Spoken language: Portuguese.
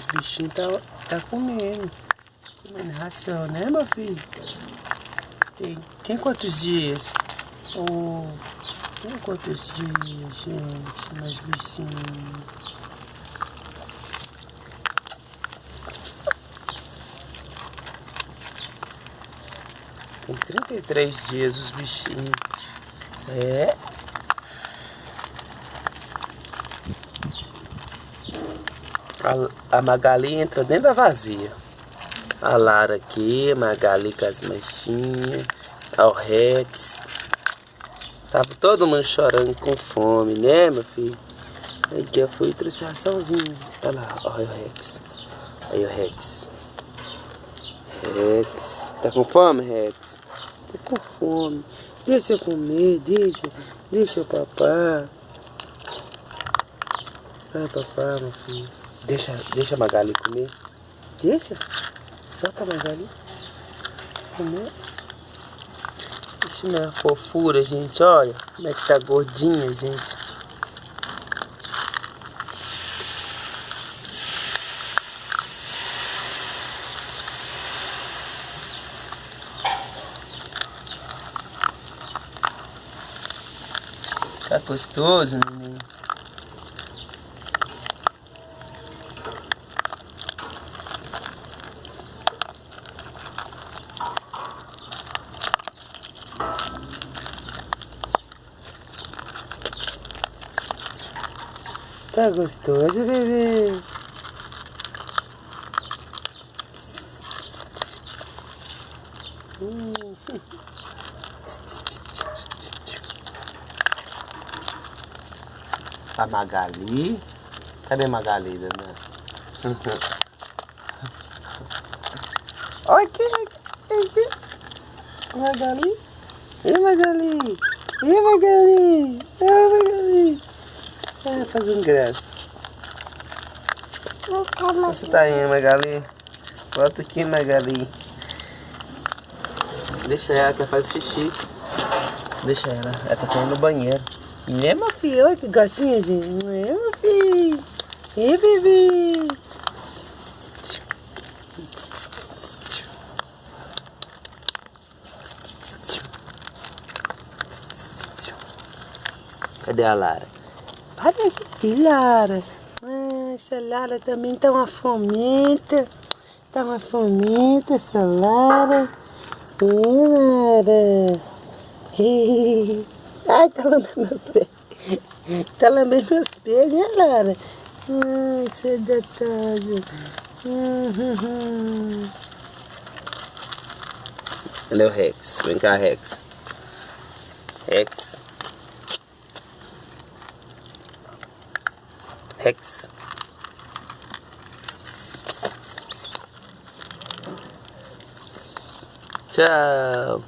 Os bichinhos tá, tá comendo. Comendo ração, né, meu filho? Tem, tem quantos dias? Oh, tem quantos dias, gente? Meus bichinhos. Tem 33 dias os bichinhos. É. A, a Magali entra dentro da vazia. A Lara aqui, a Magali com as manchinhas. O Rex. Tava todo mundo chorando com fome, né, meu filho? Aí eu fui e trouxe raçãozinho. Olha lá, olha o Rex. Aí o Rex. Rex. Tá com fome, Rex? Tô com fome. Deixa eu comer, deixa. Deixa o papá. Vai, papá, meu filho. Deixa, deixa a Magali comer. Deixa. Solta a Magali. Comer. Isso não é fofura, gente. Olha como é que tá gordinha, gente. Tá gostoso, menino? Tá gostoso, bebê? Hum. A Magali. Cadê Magali, Dana? Olha aqui, aqui. Magali. E Magali. E Magali. E Magali. É, fazendo graça. Você tá indo, Magali? Volta aqui, Magali. Deixa ela, que faz xixi. Deixa ela, ela tá saindo no banheiro. É, meu filho, olha que gracinha, gente. É, meu filho. É, bebê. Cadê a Lara? Parece que Lara. Ah, essa Lara também tá uma fomenta. Tá uma fomenta essa Lara. Ih, Lara. Ai, tá lambendo meus pés. Tá lambendo meus pés, né, Lara? Ai, isso é detalhe. Uhum. O Rex? Vem cá, Rex. Rex. Rex. Tchau.